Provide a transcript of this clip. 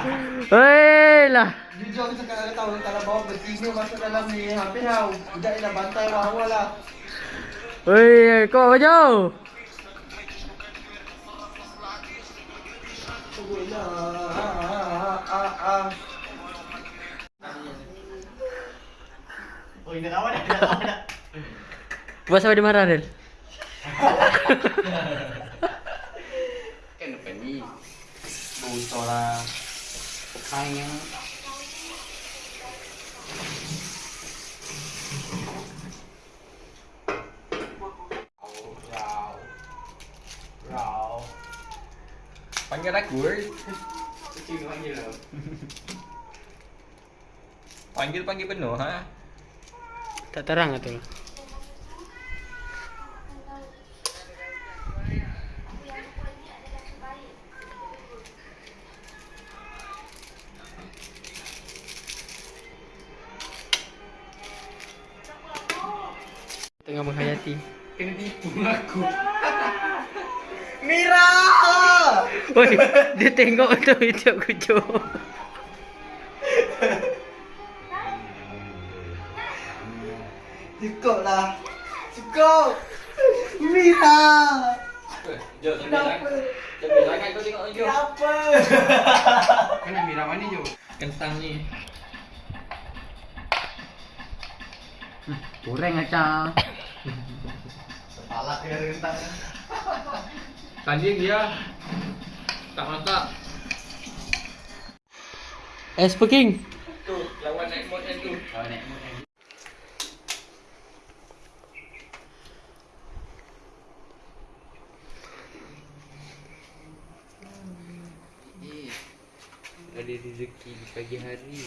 Hei lah. Jujur aku cakap dengan kau Kalau bawa betina masuk dalam ni Hampir tau Budak ni dah bantai awal lah Hei, kau jauh. Oh ini dah dah Dah dah Buat sampai dia marah Del. Kan depan ni. Bocor lah Kain yang Rau. Rau. Panggil aku eh. Kucing panggil tau. Panggil-panggil penuh ha. Tak terang tu. Tengah menghayati. Kena tipu aku. Mira Oi, dia tengok tu video kucuk. Cukup lah Cukup Mira Jom, Kenapa Jangan kau tengok jom. Kenapa Kau nak mirah mana je? Kentang ni. Goreng macam. Kepala dia rentak Tadi dia tak masak. Es peking. Tu lawan naik mod yang tu. Kau naik lagi. Eh, ada rezeki di pagi hari.